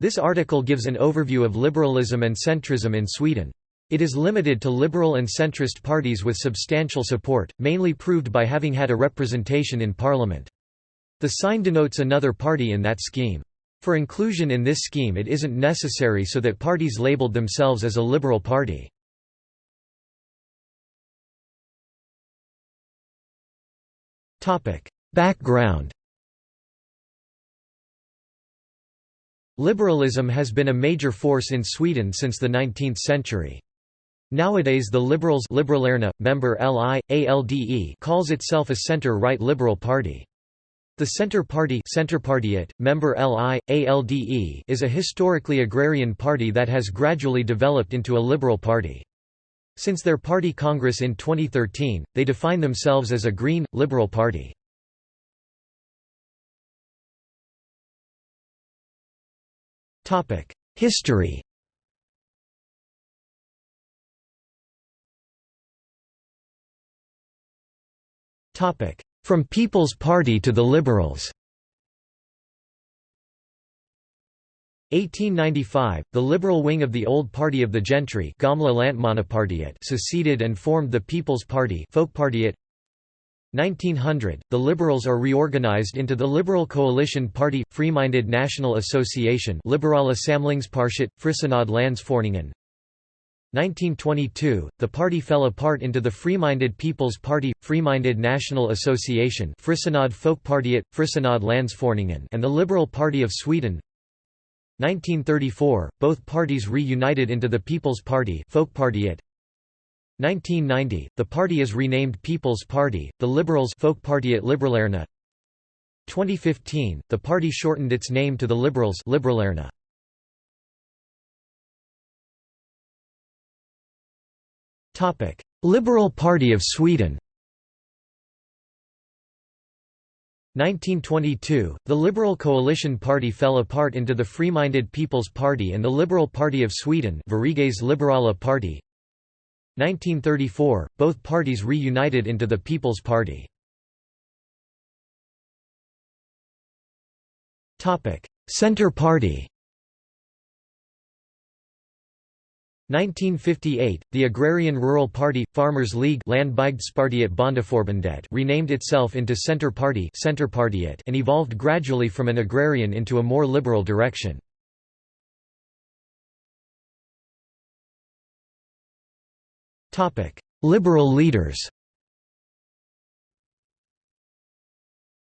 This article gives an overview of liberalism and centrism in Sweden. It is limited to liberal and centrist parties with substantial support, mainly proved by having had a representation in parliament. The sign denotes another party in that scheme. For inclusion in this scheme it isn't necessary so that parties labeled themselves as a liberal party. Background Liberalism has been a major force in Sweden since the 19th century. Nowadays the Liberals Liberalerna, member LI, ALDE calls itself a centre-right liberal party. The Centre Party Centerpartiet, member LI, ALDE is a historically agrarian party that has gradually developed into a liberal party. Since their party congress in 2013, they define themselves as a green, liberal party. History. From People's Party to the Liberals. 1895, the liberal wing of the old party of the gentry seceded and formed the People's Party 1900, the Liberals are reorganized into the Liberal Coalition Party – Free-Minded National Association Liberala Samlingspartiet, Frisinnade Landsföreningen 1922, the party fell apart into the Free-Minded People's Party – Free-Minded National Association Frisinnade Folkpartiet, Frisinnade Landsföreningen and the Liberal Party of Sweden. 1934, both parties reunited into the People's Party 1990, the party is renamed People's Party, the Liberals Folkpartiet Liberalerna 2015, the party shortened its name to the Liberals Liberalerna. Topic: Liberal Party of Sweden 1922, the Liberal Coalition Party fell apart into the Free-Minded People's Party and the Liberal Party of Sweden Liberala Party. 1934, both parties reunited into the People's Party. Centre Party 1958, the Agrarian Rural Party – Farmers League renamed itself into Centre Party and evolved gradually from an agrarian into a more liberal direction. Liberal leaders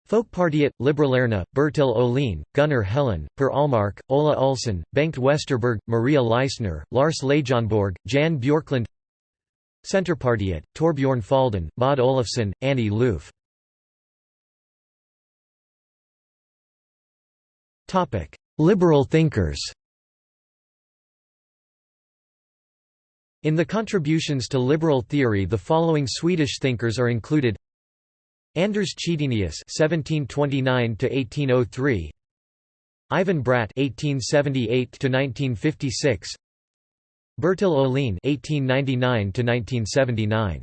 Folkpartiet, Liberalerna, Bertil Ohlin, Gunnar Helén, Per Almark, Ola Ullsten, Bengt Westerberg, Maria Leissner, Lars Leijonborg, Jan Björklund Centerpartiet, Thorbjörn Fälldin, Maud Olofsson, Annie Lööf Liberal thinkers In the contributions to liberal theory the following Swedish thinkers are included Anders Chydenius (1729–1803), Ivan Bratt (1878–1956), Bertil Ohlin (1899–1979).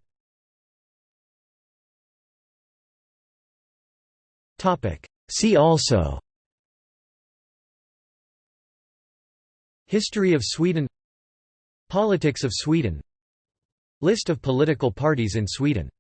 Topic. See also. History of Sweden Politics of Sweden. List of political parties in Sweden